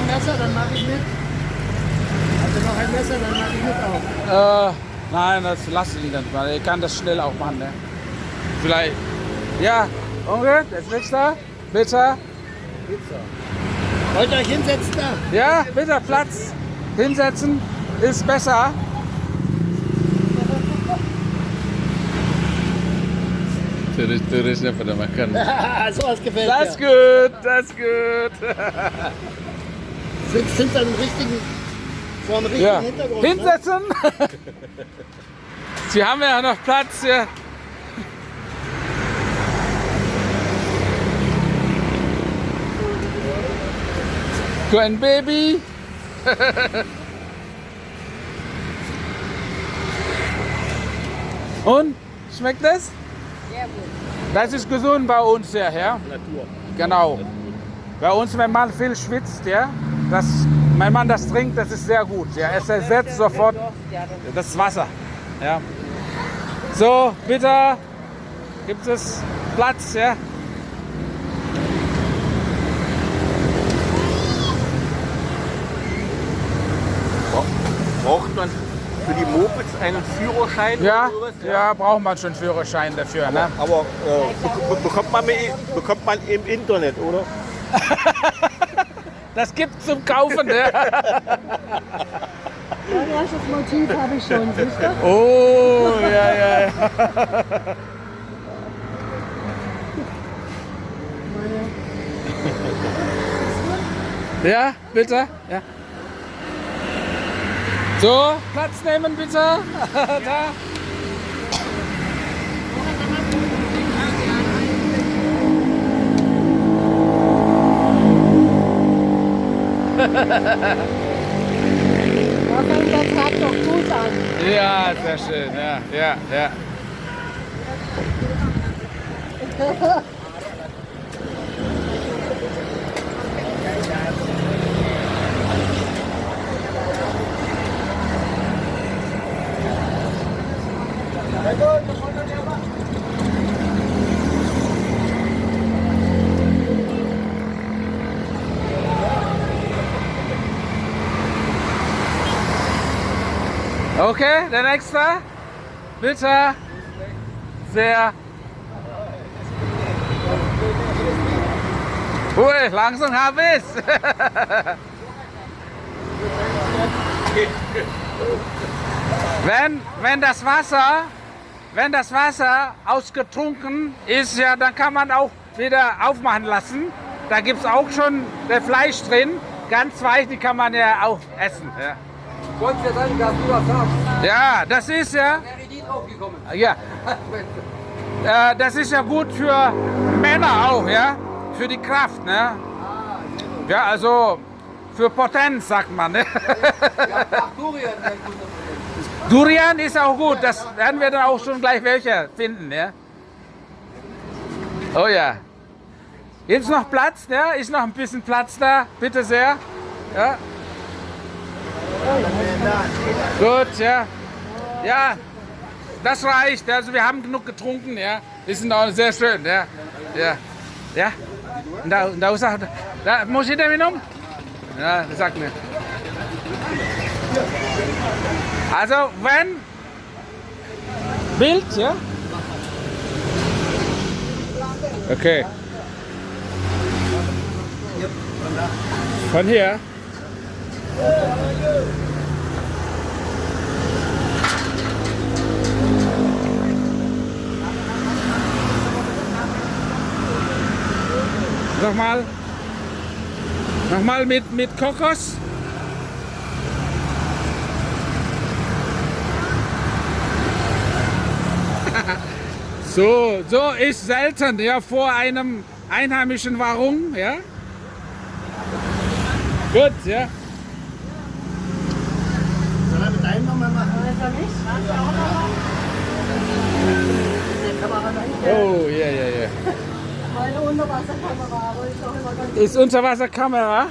ein Messer, dann mache ich mit. Also noch ein Messer, dann mache ich mit auch. Äh, nein, das lasse ich dann mal. Ich kann das schnell auch machen, ne? Vielleicht. Ja, Onkel, jetzt nichts da. Bitte. Wollt ihr euch hinsetzen da? Ja, bitte Platz. Hinsetzen ist besser. Turis-turisnya pada makan. so was gefällt That's mir. good, that's good. Sind, sind dann richtigen, vor einem richtigen Ja, Hintergrund. Ne? hinsetzen. Sie haben ja noch Platz hier. Ein Baby. Und? Schmeckt das? Sehr gut. Das ist gesund bei uns ja, ja? Natur. Genau. Bei uns, wenn man viel schwitzt, ja, das, wenn man das trinkt, das ist sehr gut. Ja, es ersetzt sofort Ja, das Wasser. Ja. So, bitte, gibt es Platz, ja? Braucht man für die Mopeds einen Führerschein Ja, sowas? ja, braucht man schon Führerschein dafür, ne? Aber äh, bek- bekommt, man, bekommt man im Internet, oder? Das gibt's zum Kaufen, ne? Mein erstes Motiv habe ich schon, siehst du? Oh, ja, ja, ja. Ja, bitte. Ja. So, Platz nehmen bitte. da. Da fängt der Tag doch gut an. Ja, sehr schön. Ja, ja, ja. Okay, der nächste. Bitte. Sehr. Ui, langsam habe ich's. wenn, wenn das Wasser, wenn das Wasser ausgetrunken ist, ja, dann kann man auch wieder aufmachen lassen. Da gibt es auch schon Fleisch drin. Ganz weich, die kann man ja auch essen. Ja. Gott sei Dank, dass du das sagst. Ja, das ist ja, ja, äh, das ist ja gut für Männer auch, ja, für die Kraft, ne? Ja, also für Potenz sagt man, ne? Durian, ist auch gut, das werden wir dann auch schon gleich welche finden, ja? Oh ja. Gibt's noch Platz, ja? Ist noch ein bisschen Platz da, bitte sehr. Ja. Gut, ja. Ja, das reicht. Also wir haben genug getrunken, ja. Wir sind auch sehr schön, ja. Ja. Ja. Da, da, da, da muss ich damit um? Ja, sag mir. Also wenn Bild, ja? Okay. Von hier? Nochmal. Nochmal mit, mit Kokos. So, so ist selten, ja, vor einem einheimischen Warum, ja. Gut, ja. Soll er mit deinem nochmal machen? Weiß er nicht? Oh, ja, ja, ja. Meine Unterwasserkamera, ist Unterwasserkamera?